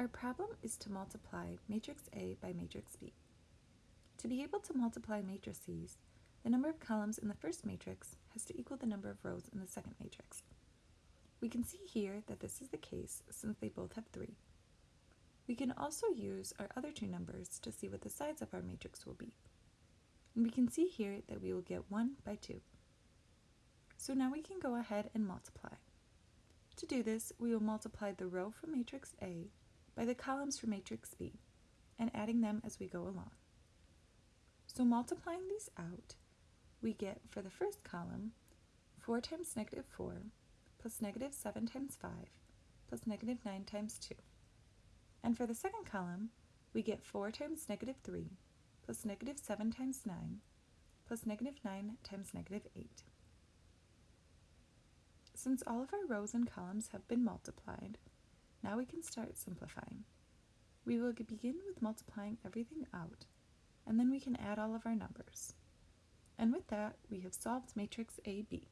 Our problem is to multiply matrix A by matrix B. To be able to multiply matrices, the number of columns in the first matrix has to equal the number of rows in the second matrix. We can see here that this is the case since they both have 3. We can also use our other two numbers to see what the sides of our matrix will be. And we can see here that we will get 1 by 2. So now we can go ahead and multiply. To do this, we will multiply the row from matrix A by the columns from matrix B, and adding them as we go along. So multiplying these out, we get for the first column 4 times negative 4 plus negative 7 times 5 plus negative 9 times 2. And for the second column, we get 4 times negative 3 plus negative 7 times 9 plus negative 9 times negative 8. Since all of our rows and columns have been multiplied, now we can start simplifying. We will begin with multiplying everything out, and then we can add all of our numbers. And with that, we have solved matrix AB.